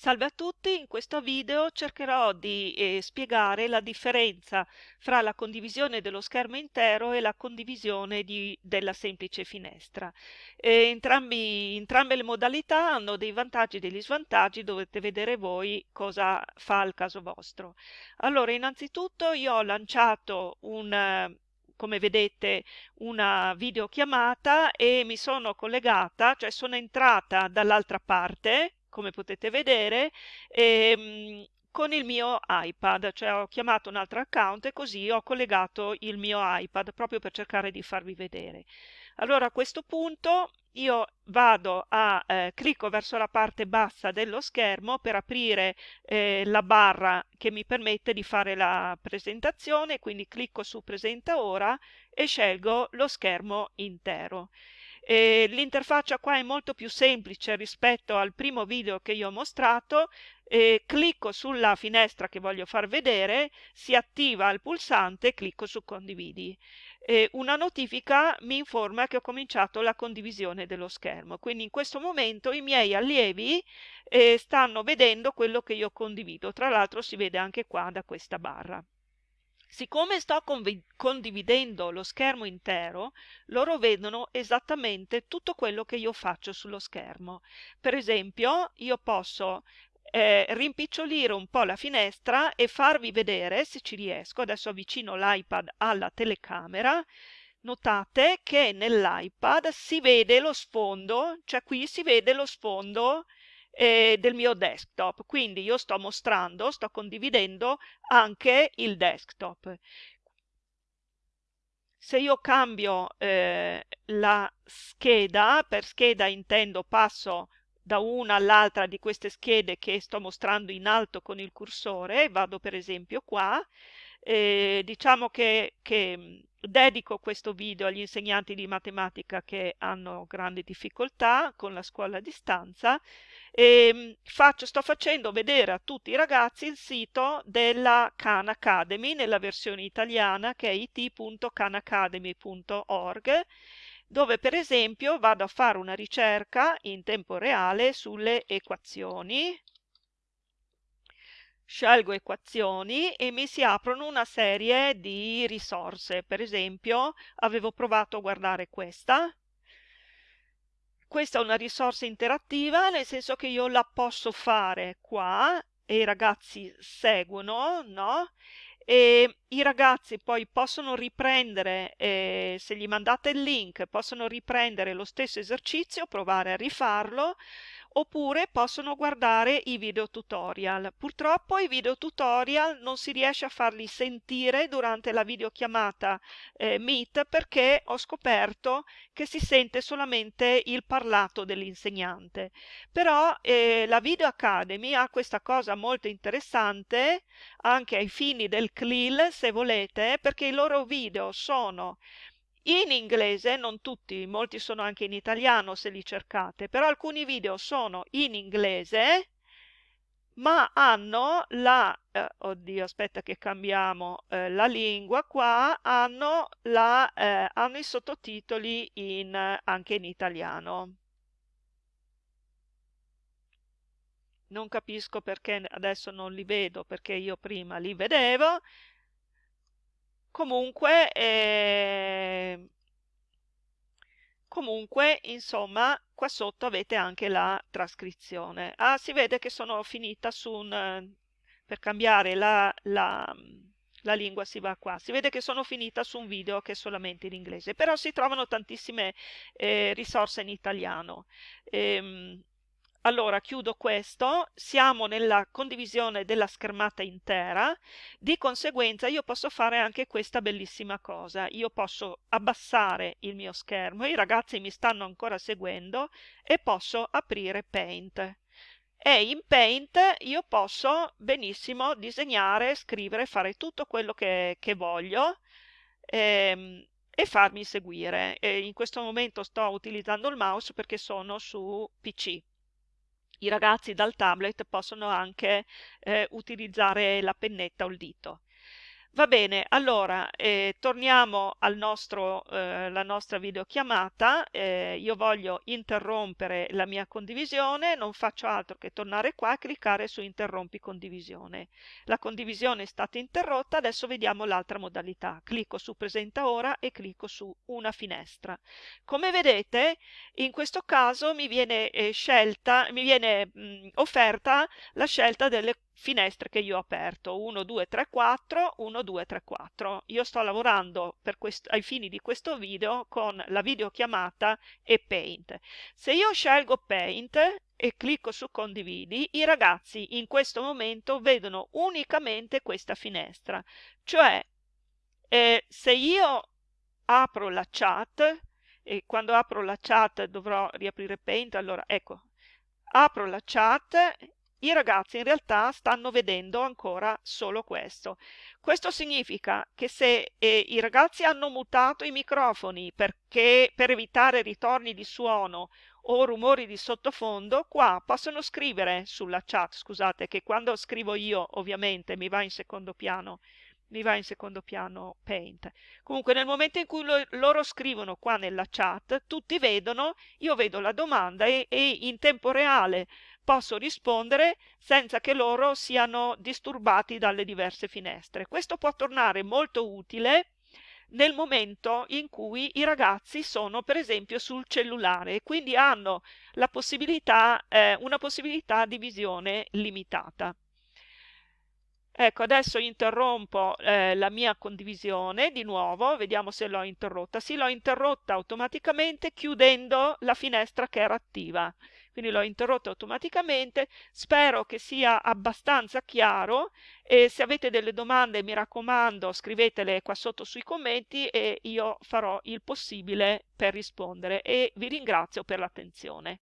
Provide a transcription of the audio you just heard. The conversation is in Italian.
Salve a tutti, in questo video cercherò di eh, spiegare la differenza fra la condivisione dello schermo intero e la condivisione di, della semplice finestra. Eh, entrambi, entrambe le modalità hanno dei vantaggi e degli svantaggi, dovete vedere voi cosa fa al caso vostro. Allora, innanzitutto io ho lanciato un come vedete una videochiamata e mi sono collegata, cioè sono entrata dall'altra parte come potete vedere, ehm, con il mio iPad, cioè ho chiamato un altro account e così ho collegato il mio iPad proprio per cercare di farvi vedere. Allora a questo punto io vado a eh, clicco verso la parte bassa dello schermo per aprire eh, la barra che mi permette di fare la presentazione, quindi clicco su presenta ora e scelgo lo schermo intero. Eh, l'interfaccia qua è molto più semplice rispetto al primo video che io ho mostrato, eh, clicco sulla finestra che voglio far vedere, si attiva il pulsante e clicco su condividi. Eh, una notifica mi informa che ho cominciato la condivisione dello schermo, quindi in questo momento i miei allievi eh, stanno vedendo quello che io condivido, tra l'altro si vede anche qua da questa barra. Siccome sto condividendo lo schermo intero, loro vedono esattamente tutto quello che io faccio sullo schermo. Per esempio, io posso eh, rimpicciolire un po' la finestra e farvi vedere, se ci riesco, adesso avvicino l'iPad alla telecamera, notate che nell'iPad si vede lo sfondo, cioè qui si vede lo sfondo eh, del mio desktop. Quindi io sto mostrando, sto condividendo anche il desktop. Se io cambio eh, la scheda, per scheda intendo passo da una all'altra di queste schede che sto mostrando in alto con il cursore, vado per esempio qua, eh, diciamo che, che dedico questo video agli insegnanti di matematica che hanno grandi difficoltà con la scuola a distanza e ehm, faccio, sto facendo vedere a tutti i ragazzi il sito della Khan Academy nella versione italiana che è it.khanacademy.org dove per esempio vado a fare una ricerca in tempo reale sulle equazioni scelgo equazioni e mi si aprono una serie di risorse. Per esempio, avevo provato a guardare questa. Questa è una risorsa interattiva, nel senso che io la posso fare qua e i ragazzi seguono, no? E i ragazzi poi possono riprendere, eh, se gli mandate il link, possono riprendere lo stesso esercizio, provare a rifarlo oppure possono guardare i video tutorial. Purtroppo i video tutorial non si riesce a farli sentire durante la videochiamata eh, Meet perché ho scoperto che si sente solamente il parlato dell'insegnante. Però eh, la Video Academy ha questa cosa molto interessante anche ai fini del CLIL se volete perché i loro video sono in inglese, non tutti, molti sono anche in italiano se li cercate, però alcuni video sono in inglese, ma hanno la, eh, oddio aspetta che cambiamo eh, la lingua qua, hanno, la, eh, hanno i sottotitoli in, anche in italiano. Non capisco perché adesso non li vedo, perché io prima li vedevo, Comunque, eh, comunque, insomma, qua sotto avete anche la trascrizione. Ah, si vede che sono finita su un... per cambiare la, la, la lingua si va qua. Si vede che sono finita su un video che è solamente in inglese, però si trovano tantissime eh, risorse in italiano. Ehm, allora, chiudo questo, siamo nella condivisione della schermata intera, di conseguenza io posso fare anche questa bellissima cosa, io posso abbassare il mio schermo, i ragazzi mi stanno ancora seguendo e posso aprire Paint. E in Paint io posso benissimo disegnare, scrivere, fare tutto quello che, che voglio ehm, e farmi seguire. E in questo momento sto utilizzando il mouse perché sono su PC i ragazzi dal tablet possono anche eh, utilizzare la pennetta o il dito. Va bene, allora eh, torniamo al nostro, eh, alla nostra videochiamata. Eh, io voglio interrompere la mia condivisione, non faccio altro che tornare qua e cliccare su interrompi condivisione. La condivisione è stata interrotta, adesso vediamo l'altra modalità. Clicco su presenta ora e clicco su una finestra. Come vedete, in questo caso mi viene eh, scelta, mi viene mh, offerta la scelta delle finestre che io ho aperto 1 2 3 4 1 2 3 4 io sto lavorando ai fini di questo video con la videochiamata e paint. Se io scelgo paint e clicco su condividi i ragazzi in questo momento vedono unicamente questa finestra. Cioè eh, se io apro la chat e quando apro la chat dovrò riaprire paint allora ecco apro la chat i ragazzi in realtà stanno vedendo ancora solo questo. Questo significa che se eh, i ragazzi hanno mutato i microfoni perché, per evitare ritorni di suono o rumori di sottofondo, qua possono scrivere sulla chat, scusate che quando scrivo io ovviamente mi va in secondo piano mi va in secondo piano Paint. Comunque nel momento in cui lo, loro scrivono qua nella chat, tutti vedono, io vedo la domanda e, e in tempo reale posso rispondere senza che loro siano disturbati dalle diverse finestre. Questo può tornare molto utile nel momento in cui i ragazzi sono per esempio sul cellulare e quindi hanno possibilità, eh, una possibilità di visione limitata. Ecco, adesso interrompo eh, la mia condivisione di nuovo, vediamo se l'ho interrotta. Sì, l'ho interrotta automaticamente chiudendo la finestra che era attiva. Quindi l'ho interrotta automaticamente. Spero che sia abbastanza chiaro e se avete delle domande mi raccomando scrivetele qua sotto sui commenti e io farò il possibile per rispondere e vi ringrazio per l'attenzione.